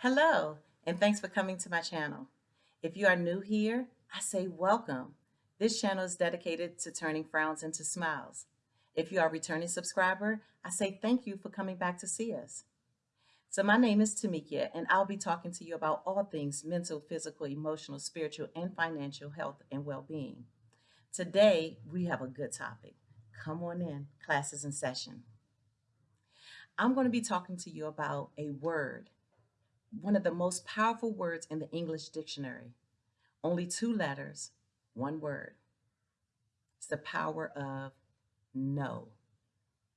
Hello, and thanks for coming to my channel. If you are new here, I say welcome. This channel is dedicated to turning frowns into smiles. If you are a returning subscriber, I say thank you for coming back to see us. So my name is Tamika, and I'll be talking to you about all things mental, physical, emotional, spiritual, and financial health and well-being. Today, we have a good topic. Come on in, classes in session. I'm going to be talking to you about a word one of the most powerful words in the English dictionary. Only two letters, one word. It's the power of no.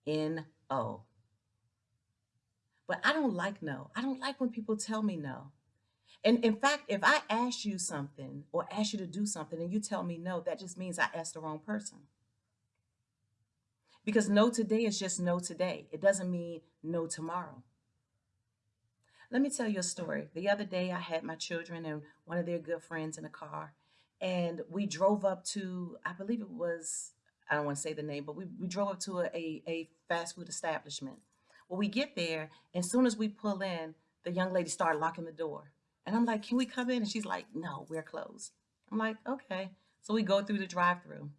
N-O. But I don't like no. I don't like when people tell me no. And in fact, if I ask you something or ask you to do something and you tell me no, that just means I asked the wrong person. Because no today is just no today. It doesn't mean no tomorrow. Let me tell you a story. The other day, I had my children and one of their good friends in a car, and we drove up to, I believe it was, I don't want to say the name, but we, we drove up to a, a, a fast food establishment. Well, we get there, and as soon as we pull in, the young lady started locking the door. And I'm like, can we come in? And she's like, no, we're closed. I'm like, okay. So we go through the drive through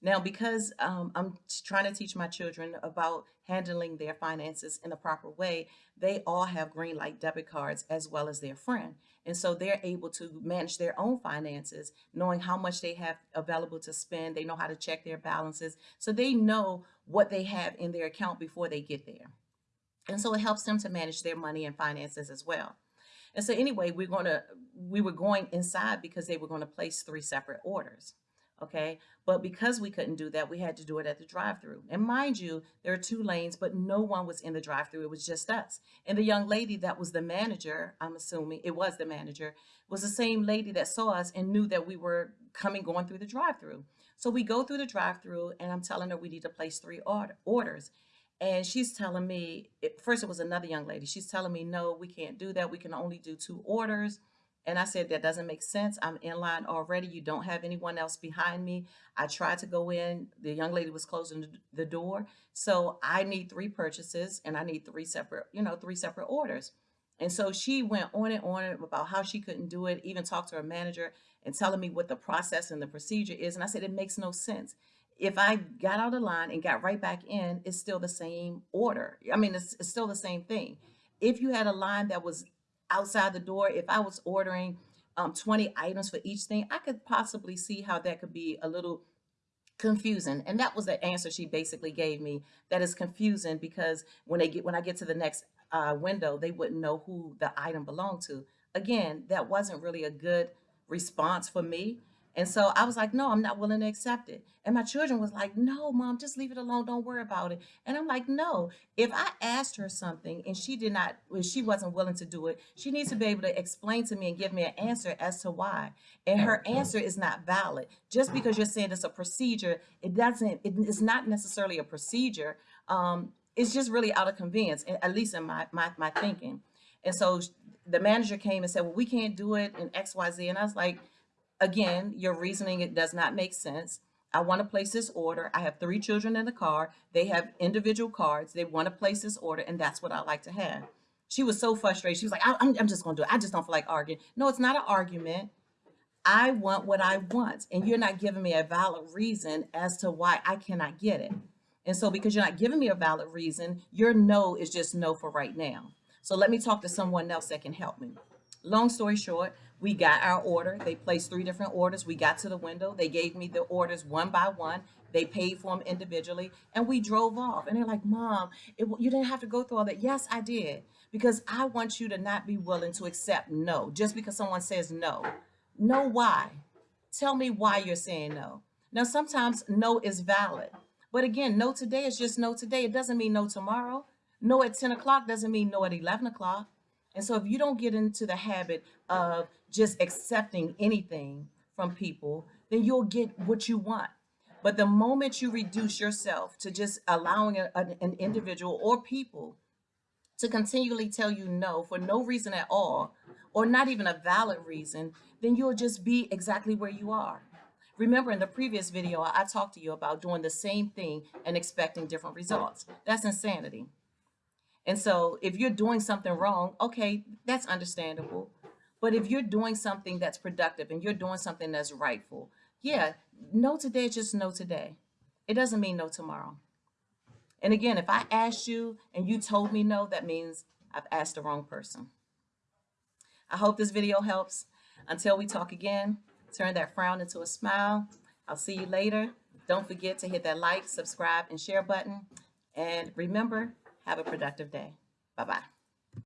now, because um, I'm trying to teach my children about handling their finances in a proper way, they all have Greenlight debit cards as well as their friend. And so they're able to manage their own finances, knowing how much they have available to spend. They know how to check their balances. So they know what they have in their account before they get there. And so it helps them to manage their money and finances as well. And so anyway, we're going to, we were going inside because they were going to place three separate orders okay? But because we couldn't do that, we had to do it at the drive-through. And mind you, there are two lanes, but no one was in the drive-through. It was just us. And the young lady that was the manager, I'm assuming it was the manager, was the same lady that saw us and knew that we were coming, going through the drive-through. So we go through the drive-through and I'm telling her we need to place three order, orders. And she's telling me, first it was another young lady. She's telling me, no, we can't do that. We can only do two orders. And I said, that doesn't make sense. I'm in line already. You don't have anyone else behind me. I tried to go in. The young lady was closing the door. So I need three purchases and I need three separate, you know, three separate orders. And so she went on and on about how she couldn't do it, even talked to her manager and telling me what the process and the procedure is. And I said, it makes no sense. If I got out of line and got right back in, it's still the same order. I mean, it's, it's still the same thing. If you had a line that was outside the door, if I was ordering um, 20 items for each thing, I could possibly see how that could be a little confusing. And that was the answer she basically gave me. That is confusing because when they get when I get to the next uh, window, they wouldn't know who the item belonged to. Again, that wasn't really a good response for me and so I was like, no, I'm not willing to accept it. And my children was like, no, mom, just leave it alone. Don't worry about it. And I'm like, no, if I asked her something and she did not, she wasn't willing to do it, she needs to be able to explain to me and give me an answer as to why. And her answer is not valid. Just because you're saying it's a procedure, it doesn't, it is not necessarily a procedure. Um, it's just really out of convenience, at least in my, my, my thinking. And so the manager came and said, well, we can't do it in X, Y, Z. And I was like, again, your reasoning, it does not make sense. I want to place this order. I have three children in the car. They have individual cards. They want to place this order, and that's what I like to have. She was so frustrated. She was like, I'm, I'm just going to do it. I just don't feel like arguing. No, it's not an argument. I want what I want, and you're not giving me a valid reason as to why I cannot get it. And so because you're not giving me a valid reason, your no is just no for right now. So let me talk to someone else that can help me. Long story short, we got our order. They placed three different orders. We got to the window. They gave me the orders one by one. They paid for them individually and we drove off. And they're like, mom, it, you didn't have to go through all that. Yes, I did. Because I want you to not be willing to accept no, just because someone says no. Know why. Tell me why you're saying no. Now, sometimes no is valid. But again, no today is just no today. It doesn't mean no tomorrow. No at 10 o'clock doesn't mean no at 11 o'clock. And so if you don't get into the habit of just accepting anything from people, then you'll get what you want. But the moment you reduce yourself to just allowing a, an individual or people to continually tell you no for no reason at all, or not even a valid reason, then you'll just be exactly where you are. Remember in the previous video, I talked to you about doing the same thing and expecting different results. That's insanity. And so if you're doing something wrong, okay, that's understandable. But if you're doing something that's productive and you're doing something that's rightful, yeah, no today just no today. It doesn't mean no tomorrow. And again, if I asked you and you told me no, that means I've asked the wrong person. I hope this video helps. Until we talk again, turn that frown into a smile. I'll see you later. Don't forget to hit that like, subscribe, and share button. And remember, have a productive day. Bye-bye.